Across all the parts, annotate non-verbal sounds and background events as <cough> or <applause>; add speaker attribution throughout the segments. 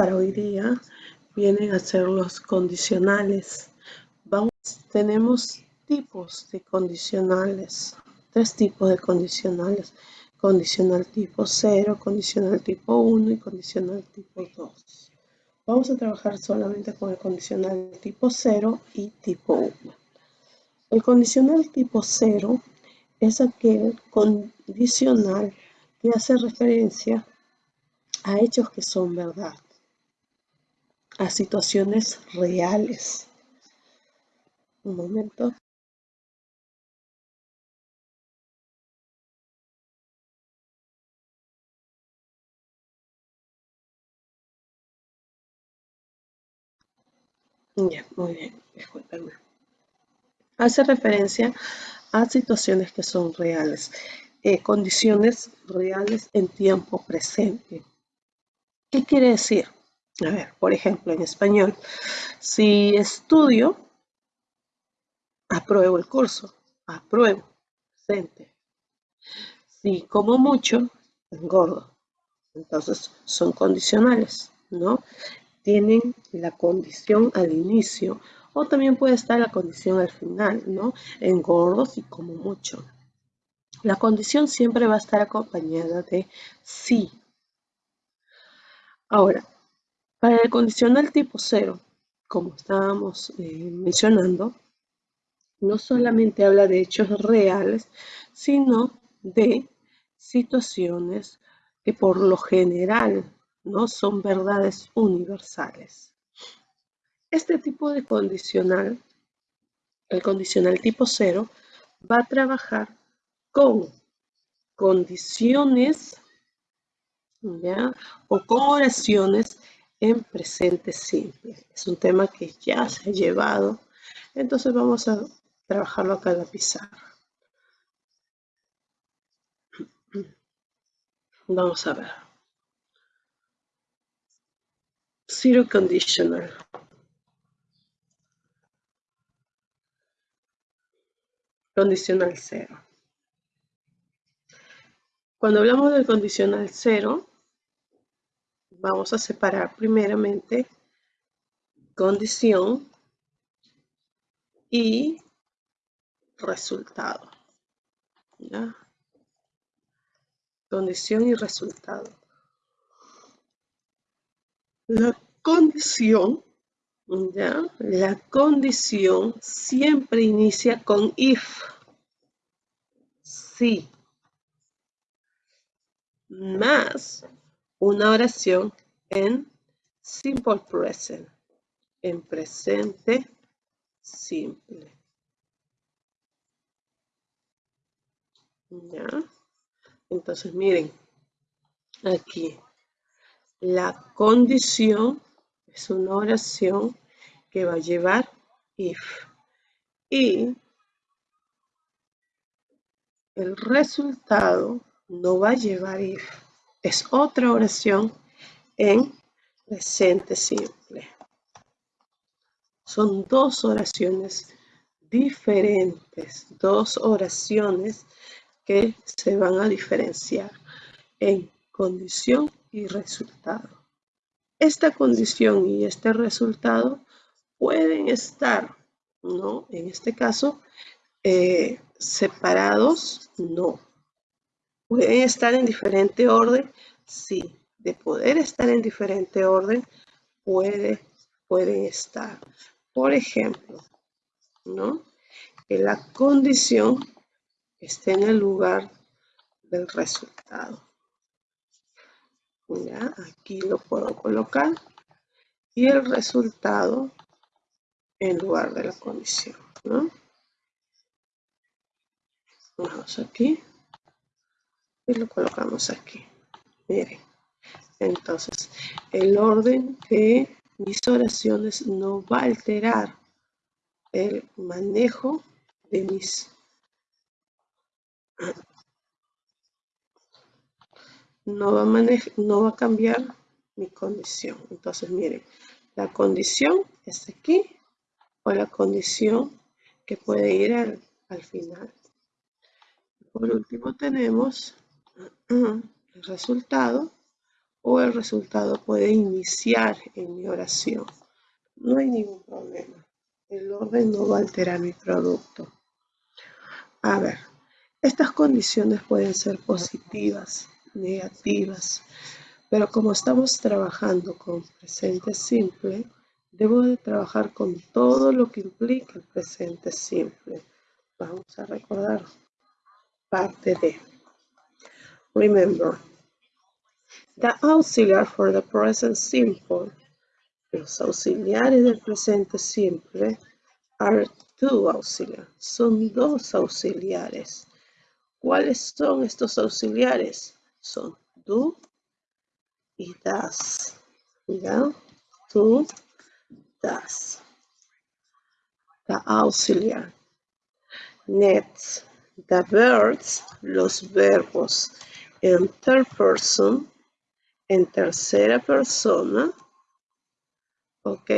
Speaker 1: para hoy día vienen a ser los condicionales. Tenemos tipos de condicionales, tres tipos de condicionales. Condicional tipo 0, condicional tipo 1 y condicional tipo 2. Vamos a trabajar solamente con el condicional tipo 0 y tipo 1. El condicional tipo 0 es aquel condicional que hace referencia a hechos que son verdad, a situaciones reales. Un momento. Muy bien, discúlpenme. Hace referencia a situaciones que son reales, eh, condiciones reales en tiempo presente. ¿Qué quiere decir? A ver, por ejemplo, en español, si estudio, apruebo el curso, apruebo, presente. Si como mucho, engordo. Entonces, son condicionales, ¿no? Tienen la condición al inicio o también puede estar la condición al final, ¿no? Engordo si como mucho. La condición siempre va a estar acompañada de sí. Ahora, para el condicional tipo 0, como estábamos eh, mencionando, no solamente habla de hechos reales, sino de situaciones que por lo general no son verdades universales. Este tipo de condicional, el condicional tipo 0, va a trabajar con condiciones o con oraciones en presente simple. Es un tema que ya se ha llevado, entonces vamos a trabajarlo acá en la pizarra. Vamos a ver. Zero conditional. Condicional cero. Cuando hablamos del condicional cero, vamos a separar primeramente condición y resultado. Condición y resultado. La condición, ¿ya? La condición siempre inicia con if. Sí. Más una oración en simple present, en presente simple. ¿Ya? Entonces, miren, aquí la condición es una oración que va a llevar if. Y el resultado no va a llevar if es otra oración en presente simple. Son dos oraciones diferentes, dos oraciones que se van a diferenciar en condición y resultado. Esta condición y este resultado pueden estar, ¿no? En este caso, eh, separados, no. ¿Pueden estar en diferente orden? Sí. De poder estar en diferente orden, puede, pueden estar. Por ejemplo, ¿no? Que la condición esté en el lugar del resultado. Ya, aquí lo puedo colocar. Y el resultado en lugar de la condición, ¿no? Vamos aquí y lo colocamos aquí. Miren, entonces el orden de mis oraciones no va a alterar el manejo de mis no va a, no va a cambiar mi condición. Entonces, miren, la condición es aquí o la condición que puede ir al, al final. Por último tenemos el resultado o el resultado puede iniciar en mi oración. No hay ningún problema. El orden no va a alterar mi producto. A ver, estas condiciones pueden ser positivas, negativas, pero como estamos trabajando con presente simple, debo de trabajar con todo lo que implica el presente simple. Vamos a recordar parte de. Remember, the auxiliar for the present simple. Los auxiliares del presente simple are two auxiliares. Son dos auxiliares. ¿Cuáles son estos auxiliares? Son do y das. ¿Ya? Do, das. The auxiliar. Next, the verbs, los verbos en third person, en tercera persona, ok,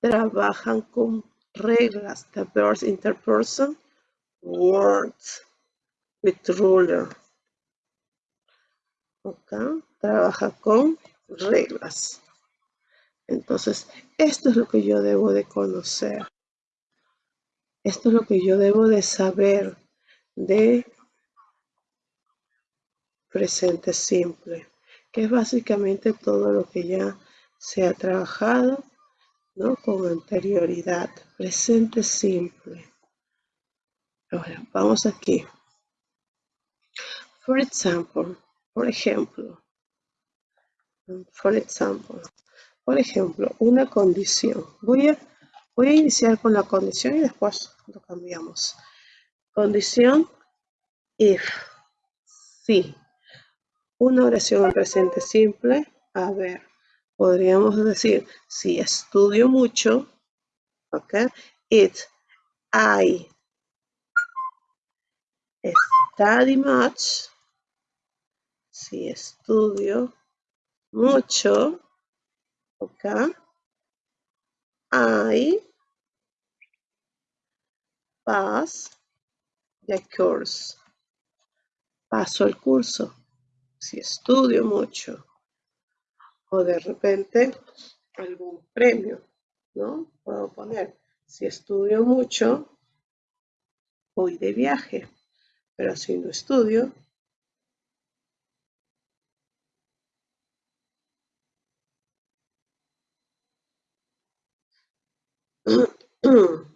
Speaker 1: trabajan con reglas. The verbs in third person, words with ruler. Ok, trabaja con reglas. Entonces, esto es lo que yo debo de conocer. Esto es lo que yo debo de saber de presente simple, que es básicamente todo lo que ya se ha trabajado ¿no? con anterioridad. Presente simple. Ahora, vamos aquí. For example, por ejemplo, for example, por ejemplo, una condición. Voy a Voy a iniciar con la condición y después lo cambiamos. Condición if. Sí. Una oración en presente simple. A ver, podríamos decir, si estudio mucho, ok, it, I study much, si estudio mucho, ok, I pass the course. Paso el curso. Si estudio mucho. O de repente algún premio, ¿no? Puedo poner, si estudio mucho, voy de viaje. Pero si no estudio, <clears throat>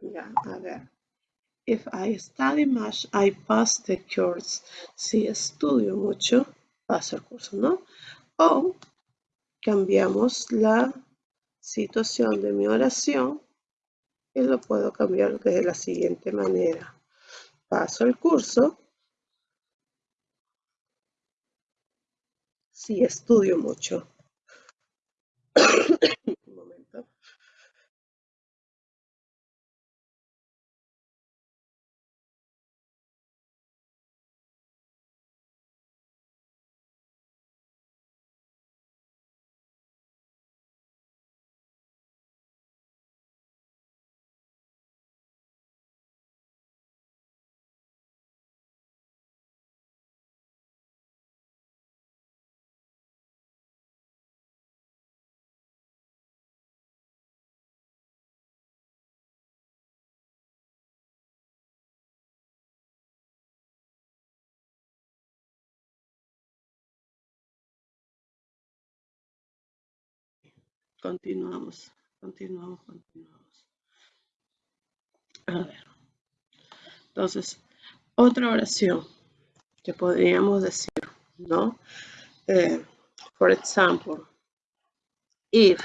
Speaker 1: ya, a ver. If I study much, I pass the course. Si estudio mucho, paso el curso, ¿no? O cambiamos la situación de mi oración y lo puedo cambiar de la siguiente manera. Paso el curso. Si estudio mucho. Continuamos, continuamos, continuamos. A ver. Entonces, otra oración que podríamos decir, ¿no? Eh, for example, if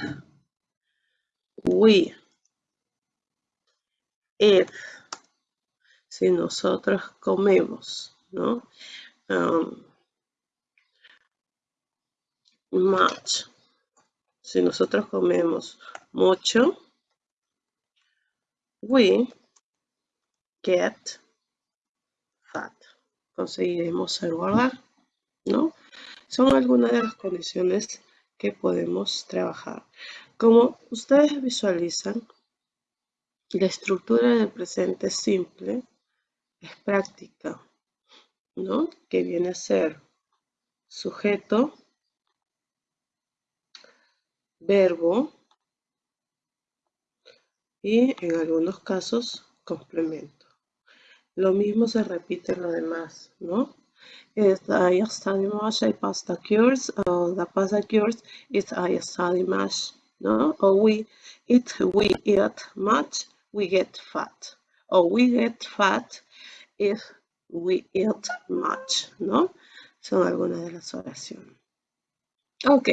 Speaker 1: we, if, si nosotros comemos, ¿no? Um, much, si nosotros comemos mucho, we get fat. Conseguiremos engordar, ¿no? Son algunas de las condiciones que podemos trabajar. Como ustedes visualizan, la estructura del presente simple es práctica, ¿no? Que viene a ser sujeto, verbo y en algunos casos complemento. Lo mismo se repite en lo demás, ¿no? Es I study much, I pass the course, o the pass the course is I study much, ¿no? O we eat, we eat much, we get fat. O we get fat if we eat much, ¿no? Son algunas de las oraciones. Ok,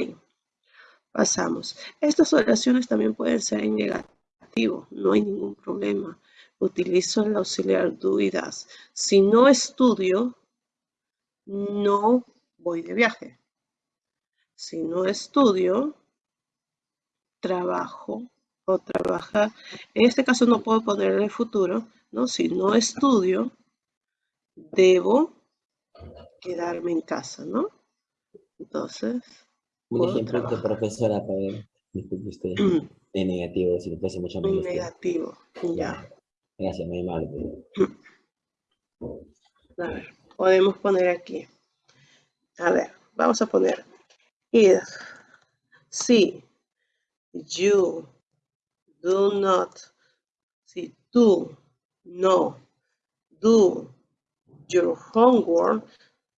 Speaker 1: pasamos. Estas oraciones también pueden ser en negativo, no hay ningún problema. Utilizo el auxiliar do y das. Si no estudio, no voy de viaje. Si no estudio, trabajo o trabaja. En este caso no puedo poner en el futuro, ¿no? Si no estudio, debo quedarme en casa, ¿no? Entonces...
Speaker 2: Un ejemplo de profesora, para ver, disculpe usted, de <clears throat> negativo, si le parece mucho
Speaker 1: menos. Negativo, ya.
Speaker 2: Gracias, muy. <clears throat>
Speaker 1: A ver, podemos poner aquí. A ver, vamos a poner if, si, you, do not, si tú, no, do, your homework,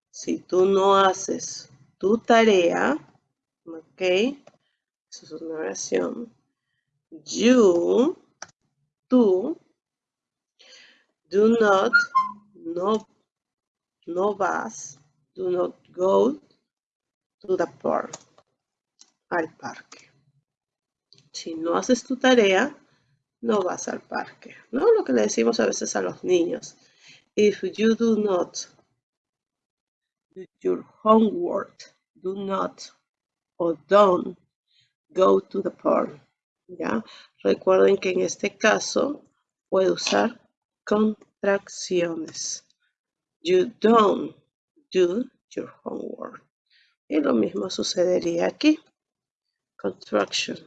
Speaker 1: si tú no haces tu tarea, ok, eso es una oración, you, tú, do not, no, no vas, do not go to the park, al parque. Si no haces tu tarea, no vas al parque, ¿no? Lo que le decimos a veces a los niños. If you do not do your homework, do not or don't go to the park. ¿ya? Recuerden que en este caso puede usar contracciones. You don't do your homework. Y lo mismo sucedería aquí. Contraction.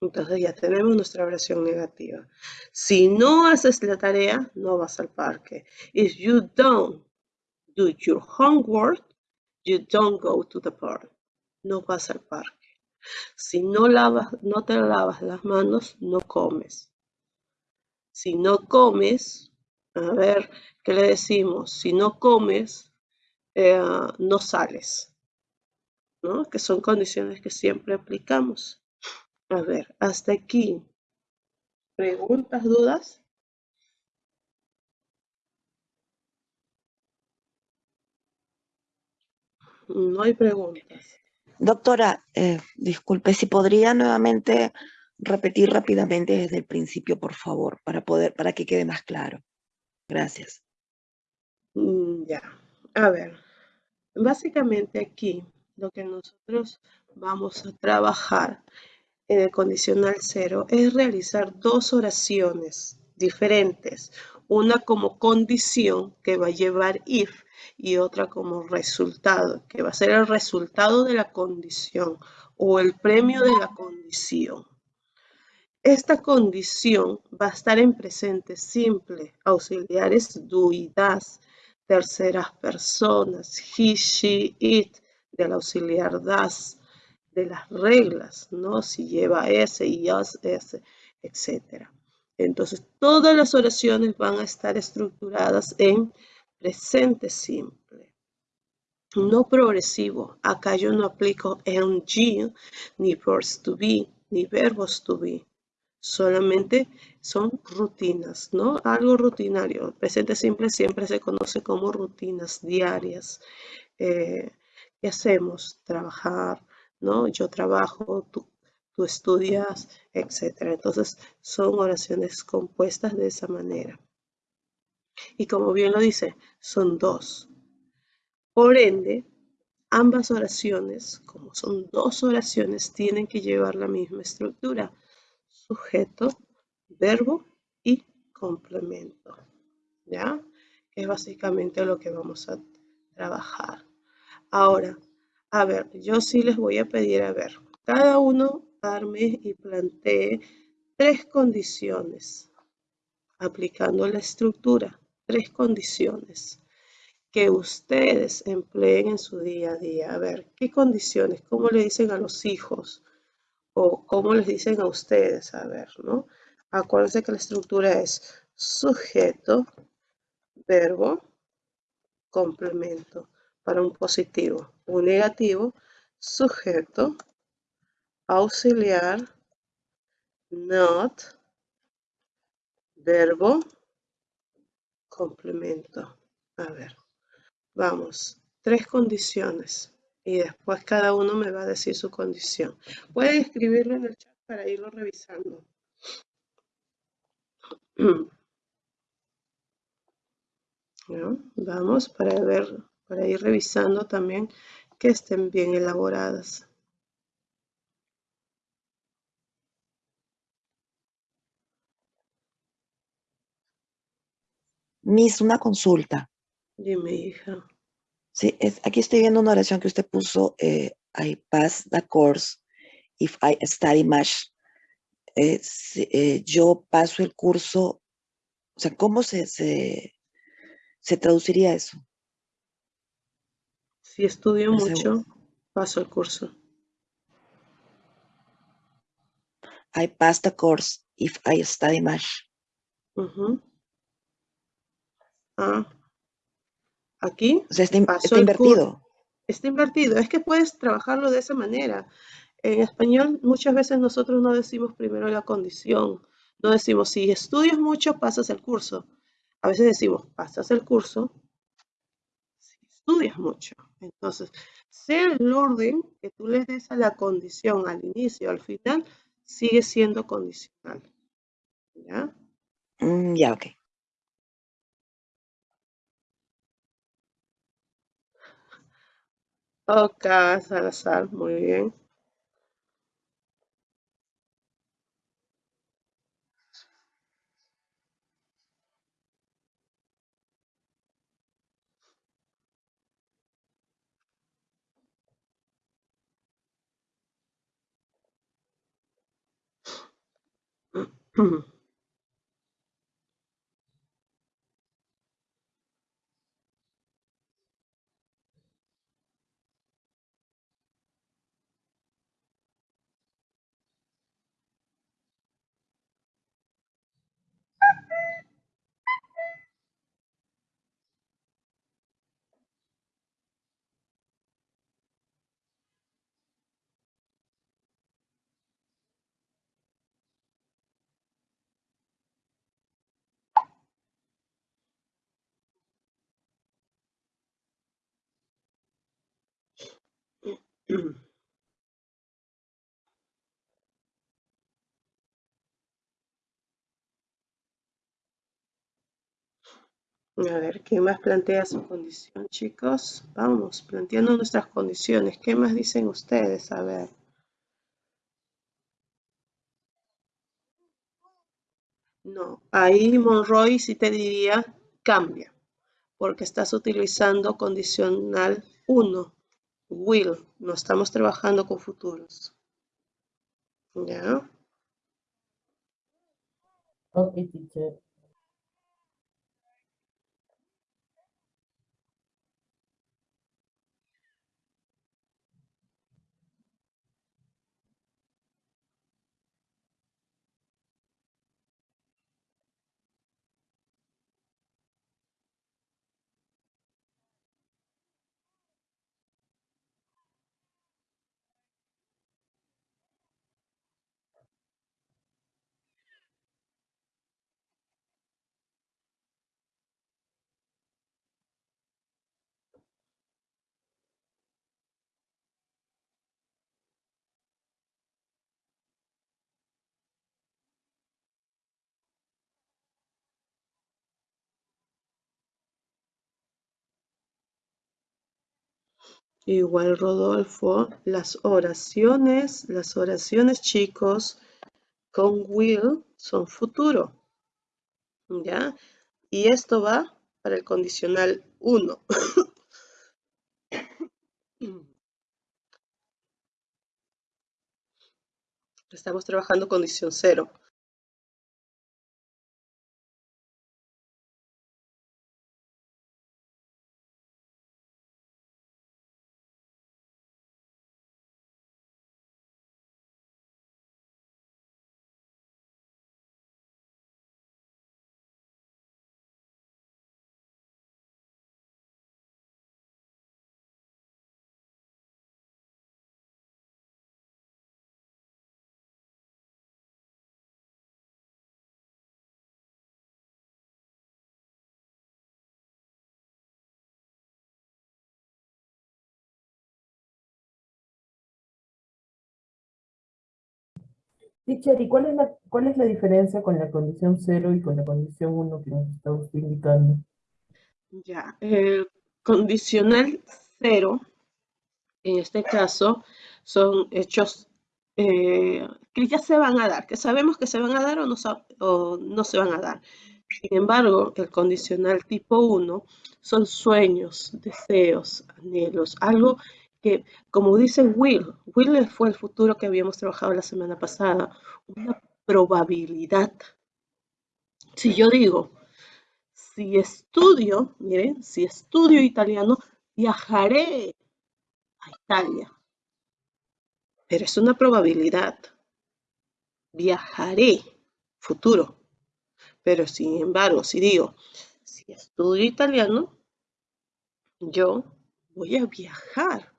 Speaker 1: Entonces ya tenemos nuestra oración negativa. Si no haces la tarea, no vas al parque. If you don't do your homework, you don't go to the park. No vas al parque. Si no, lavas, no te lavas las manos, no comes. Si no comes, a ver, ¿qué le decimos? Si no comes, eh, no sales. ¿no? Que son condiciones que siempre aplicamos. A ver, hasta aquí. ¿Preguntas, dudas? No hay preguntas.
Speaker 3: Doctora, eh, disculpe, si podría nuevamente repetir rápidamente desde el principio, por favor, para poder, para que quede más claro. Gracias.
Speaker 1: Mm, ya, a ver, básicamente aquí lo que nosotros vamos a trabajar en el condicional cero es realizar dos oraciones diferentes, una como condición que va a llevar if y otra como resultado, que va a ser el resultado de la condición o el premio de la condición. Esta condición va a estar en presente simple, auxiliares do y das, terceras personas, he, she, it, del auxiliar das, de las reglas, ¿no? Si lleva S y us, S, etc. Entonces, todas las oraciones van a estar estructuradas en presente simple. No progresivo. Acá yo no aplico ng, ni verbs to be, ni verbos to be solamente son rutinas, ¿no? Algo rutinario. Presente simple siempre se conoce como rutinas diarias. Eh, ¿Qué hacemos? Trabajar, ¿no? Yo trabajo, tú, tú estudias, etc. Entonces, son oraciones compuestas de esa manera. Y como bien lo dice, son dos. Por ende, ambas oraciones, como son dos oraciones, tienen que llevar la misma estructura sujeto, verbo y complemento. ¿Ya? es básicamente lo que vamos a trabajar. Ahora, a ver, yo sí les voy a pedir, a ver, cada uno y plantee tres condiciones aplicando la estructura. tres condiciones que ustedes empleen en su día a día. A ver, ¿qué condiciones? ¿Cómo le dicen a los hijos? ¿O cómo les dicen a ustedes? A ver, ¿no? Acuérdense que la estructura es sujeto, verbo, complemento para un positivo. Un negativo, sujeto, auxiliar, not, verbo, complemento. A ver, vamos, tres condiciones y después cada uno me va a decir su condición. Pueden escribirlo en el chat para irlo revisando. <clears throat> Vamos para ver, para ir revisando también que estén bien elaboradas.
Speaker 3: Miss, una consulta.
Speaker 1: Dime, hija.
Speaker 3: Sí, es, aquí estoy viendo una oración que usted puso, eh, I pass the course if I study much. Eh, eh, yo paso el curso, o sea, ¿cómo se, se, se traduciría eso?
Speaker 1: Si estudio mucho, paso el curso.
Speaker 3: I pass the course if I study much.
Speaker 1: Ah, aquí
Speaker 3: o sea, está, está invertido.
Speaker 1: Está invertido. Es que puedes trabajarlo de esa manera. En español muchas veces nosotros no decimos primero la condición. No decimos, si estudias mucho, pasas el curso. A veces decimos, pasas el curso si estudias mucho. Entonces, sea el orden que tú le des a la condición al inicio, al final, sigue siendo condicional. ¿Ya?
Speaker 3: Mm, ya, ok.
Speaker 1: Ok, Salazar, muy bien. <clears throat> A ver, ¿qué más plantea su condición, chicos? Vamos, planteando nuestras condiciones. ¿Qué más dicen ustedes? A ver. No, ahí Monroy sí te diría cambia, porque estás utilizando condicional 1, will, no estamos trabajando con futuros. ¿Ya?
Speaker 4: Teacher.
Speaker 1: Igual Rodolfo, las oraciones, las oraciones chicos con will son futuro. ¿Ya? Y esto va para el condicional 1. <coughs> Estamos trabajando condición 0.
Speaker 4: ¿Y cuál es, la, cuál es la diferencia con la condición 0 y con la condición 1 que nos está usted indicando?
Speaker 1: Ya, el condicional 0, en este caso, son hechos eh, que ya se van a dar, que sabemos que se van a dar o no, o no se van a dar. Sin embargo, el condicional tipo 1 son sueños, deseos, anhelos, algo que, como dice Will, Will fue el futuro que habíamos trabajado la semana pasada, una probabilidad. Si yo digo, si estudio, miren, si estudio italiano, viajaré a Italia. Pero es una probabilidad. Viajaré, futuro. Pero sin embargo, si digo, si estudio italiano, yo voy a viajar,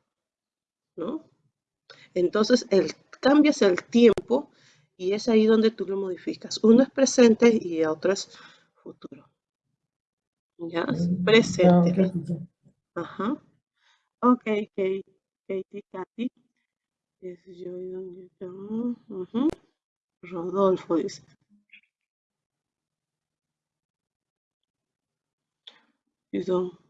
Speaker 1: ¿no? Entonces, el, cambias el tiempo y es ahí donde tú lo modificas. Uno es presente y otro es futuro. ¿Ya?
Speaker 4: Mm,
Speaker 1: Presente. Ajá. Ok, Katie, Katie, Katy. Rodolfo dice. Perdón.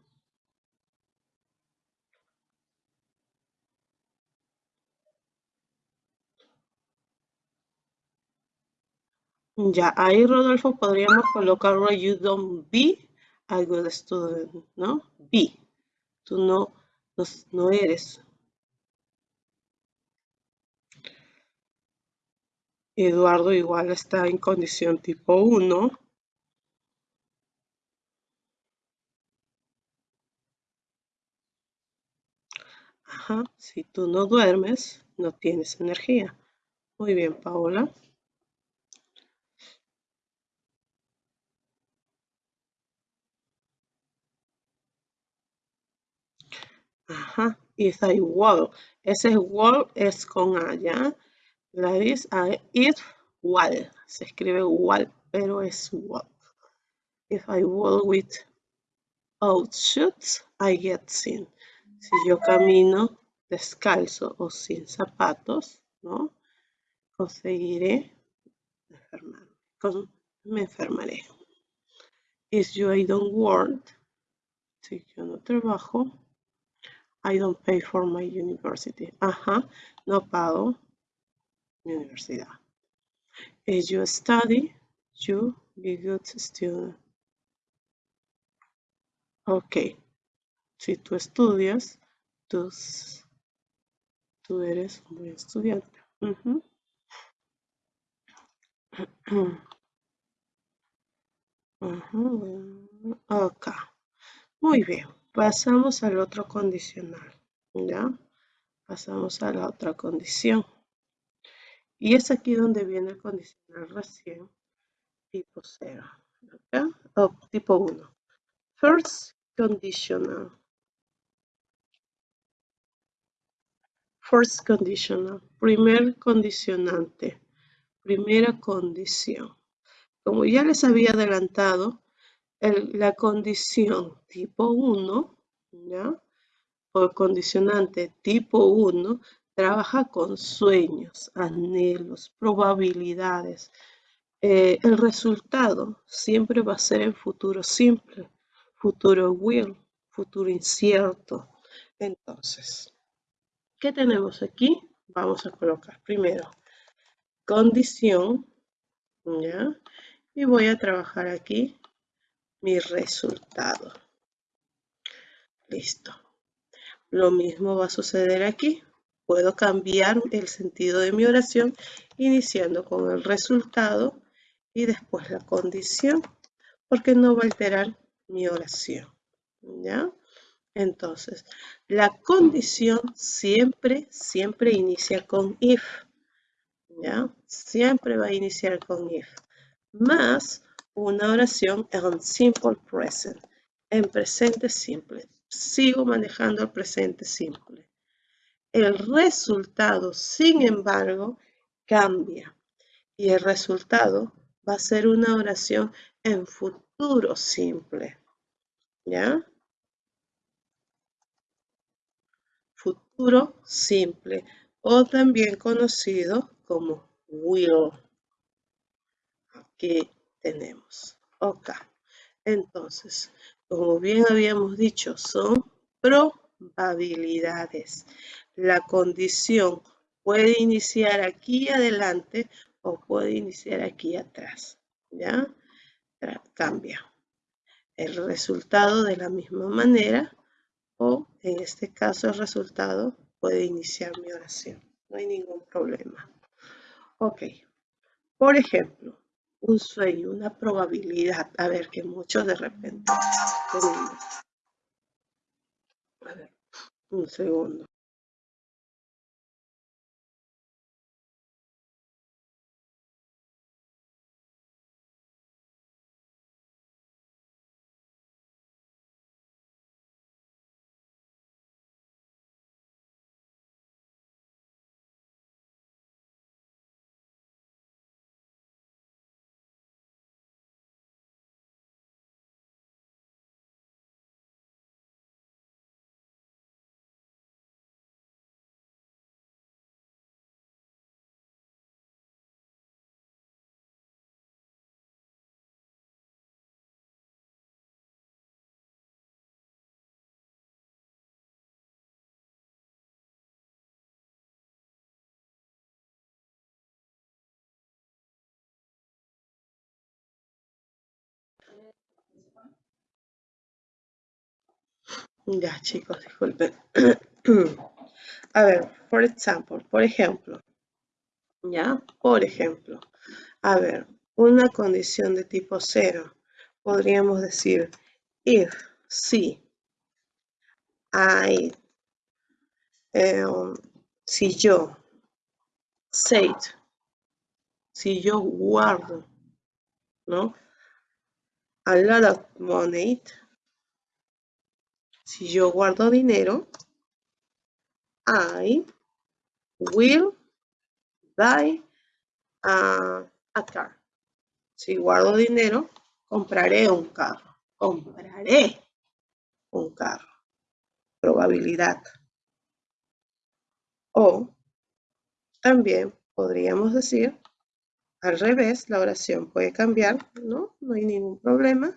Speaker 1: Ya, ahí Rodolfo podríamos colocarlo you don't be a good student, ¿no? Be. Tú no, no, no eres. Eduardo igual está en condición tipo 1. Ajá, si tú no duermes, no tienes energía. Muy bien, Paola. Ajá, if I wall. Ese wall es con A, ¿ya? La is if wall. Se escribe wall, pero es wall. If I walk with out shoes, I get seen. Si yo camino descalzo o sin zapatos, ¿no? Conseguiré enfermarme. me enfermaré. If you I don't work, si yo no trabajo, I don't pay for my university. Ajá, no pago universidad. If you study, you be good student. Ok. Si tú estudias, tú, tú eres un buen estudiante. Acá. Muy bien. Pasamos al otro condicional, ¿ya? Pasamos a la otra condición. Y es aquí donde viene el condicional recién, tipo 0, ¿ok? O tipo 1. First conditional. First conditional, primer condicionante, primera condición. Como ya les había adelantado, la condición tipo 1, ¿ya? O condicionante tipo 1 trabaja con sueños, anhelos, probabilidades. Eh, el resultado siempre va a ser en futuro simple, futuro will, futuro incierto. Entonces, ¿qué tenemos aquí? Vamos a colocar primero condición, ¿ya? Y voy a trabajar aquí mi resultado. Listo. Lo mismo va a suceder aquí. Puedo cambiar el sentido de mi oración iniciando con el resultado y después la condición, porque no va a alterar mi oración. ¿Ya? Entonces, la condición siempre, siempre inicia con if. ¿Ya? Siempre va a iniciar con if. Más una oración en simple present, en presente simple. Sigo manejando el presente simple. El resultado, sin embargo, cambia. Y el resultado va a ser una oración en futuro simple. ¿Ya? Futuro simple o también conocido como will. Aquí tenemos. Ok. Entonces, como bien habíamos dicho, son probabilidades. La condición puede iniciar aquí adelante o puede iniciar aquí atrás. ¿Ya? Cambia el resultado de la misma manera o en este caso el resultado puede iniciar mi oración. No hay ningún problema. Ok. Por ejemplo, un sueño, una probabilidad. A ver, que muchos de repente. A ver, un segundo. Ya, chicos, disculpen. <clears throat> A ver, por ejemplo, por ejemplo, ¿ya? Por ejemplo, a ver, una condición de tipo cero. Podríamos decir, if, si, I, um, si yo, said, si yo guardo, ¿no? A lot of money, si yo guardo dinero, I will buy a, car. Si guardo dinero, compraré un carro. Compraré un carro. Probabilidad. O también podríamos decir, al revés, la oración puede cambiar, ¿no? No hay ningún problema.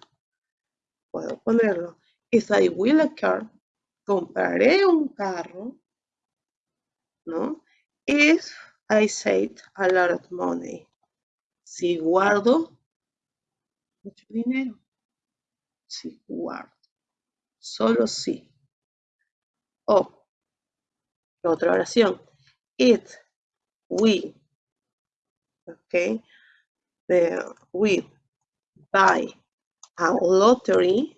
Speaker 1: Puedo ponerlo. If I will a car, compraré un carro, ¿no? If I save a lot of money, si guardo mucho dinero, si guardo, solo si. O, otra oración, it, we, ok, the, we buy a lottery,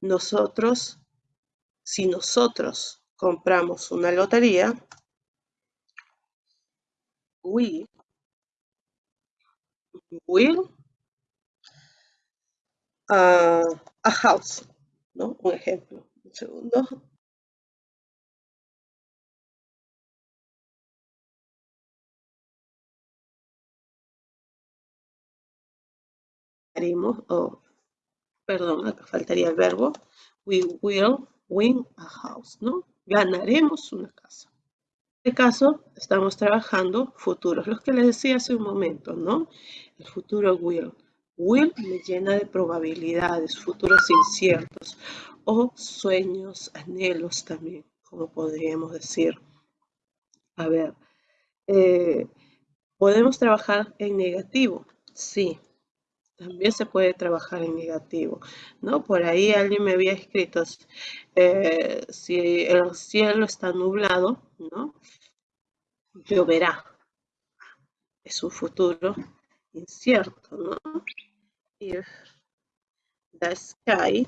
Speaker 1: nosotros, si nosotros compramos una lotería, we will uh, a house, ¿no? Un ejemplo. Un segundo. Haremos, perdón, acá faltaría el verbo. We will win a house, ¿no? Ganaremos una casa. En este caso, estamos trabajando futuros, los que les decía hace un momento, ¿no? El futuro will. Will me llena de probabilidades, futuros inciertos o sueños, anhelos también, como podríamos decir. A ver, eh, ¿podemos trabajar en negativo? Sí, también se puede trabajar en negativo, ¿no? Por ahí alguien me había escrito, eh, si el cielo está nublado, ¿no? Lloverá. Es un futuro incierto, ¿no? If the sky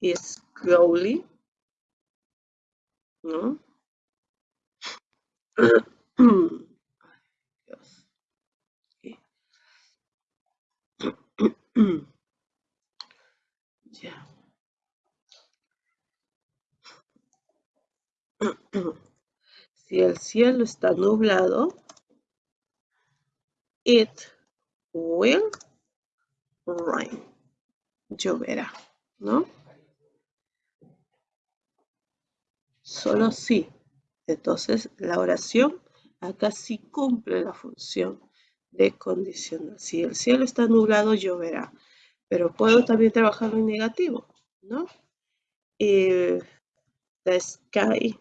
Speaker 1: is cloudy, ¿no? <clears throat> Si el cielo está nublado, it will rain. Lloverá, ¿no? Solo sí. Entonces, la oración Acá sí cumple la función de condicional. Si el cielo está nublado, lloverá. Pero puedo también trabajarlo en negativo, ¿no? If the sky,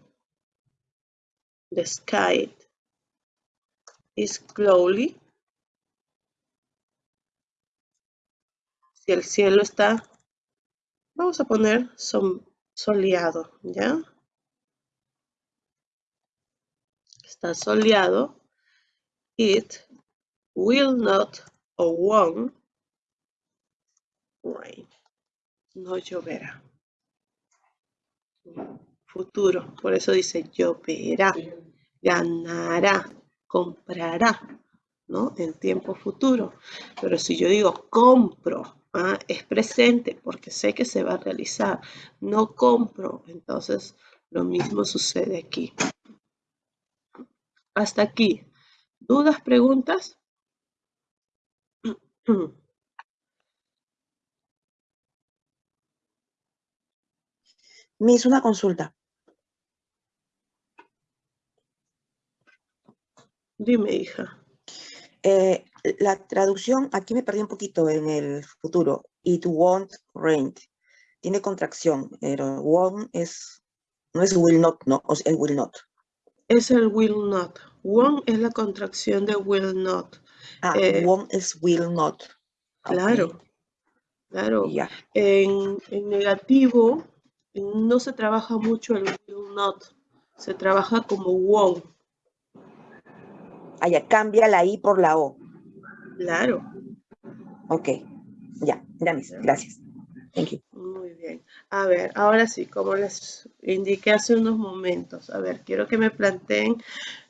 Speaker 1: the sky is cloudy, si el cielo está, vamos a poner soleado, ¿ya? Está soleado, it will not or won't rain. No lloverá. Futuro, por eso dice lloverá, ganará, comprará, ¿no? En tiempo futuro. Pero si yo digo compro, ¿ah? es presente porque sé que se va a realizar. No compro, entonces lo mismo sucede aquí. Hasta aquí. ¿Dudas, preguntas?
Speaker 3: Miss, una consulta.
Speaker 1: Dime, hija.
Speaker 3: Eh, la traducción, aquí me perdí un poquito en el futuro. It won't rain. Tiene contracción, pero won't es, no es will not, no, es el will not.
Speaker 1: Es el will not. Won't es la contracción de will not.
Speaker 3: Ah,
Speaker 1: Eh,
Speaker 3: won't es will not.
Speaker 1: Claro, claro. En, en negativo no se trabaja mucho el will not. Se trabaja como won't.
Speaker 3: ah, ya, cambia la I por la O.
Speaker 1: Claro.
Speaker 3: Ok, ya, ya, Miss, gracias. Thank you.
Speaker 1: Muy bien. A ver, ahora sí, como les indiqué hace unos momentos, a ver, quiero que me planteen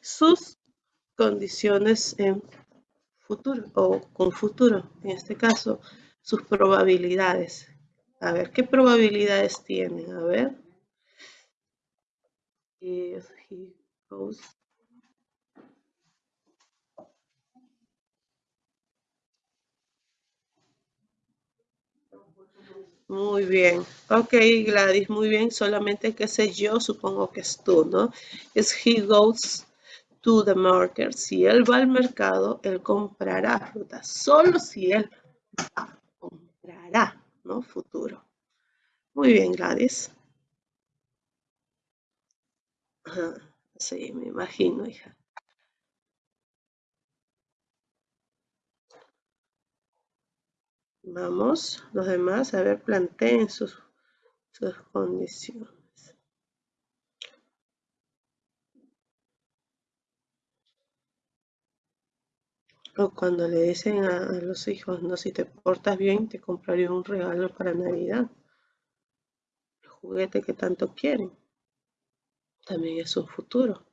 Speaker 1: sus condiciones en futuro o con futuro, en este caso, sus probabilidades. A ver, ¿qué probabilidades tienen? A ver. If he goes Muy bien. Ok, Gladys, muy bien. Solamente que sé yo, supongo que es tú, ¿no? Es he goes to the market. Si él va al mercado, él comprará fruta. Solo si él va, comprará, ¿no? Futuro. Muy bien, Gladys. Sí, me imagino, hija. Vamos, los demás, a ver, planteen sus, sus condiciones. O cuando le dicen a, los hijos, no, si te portas bien, te compraré un regalo para Navidad. El juguete que tanto quieren. También es un futuro.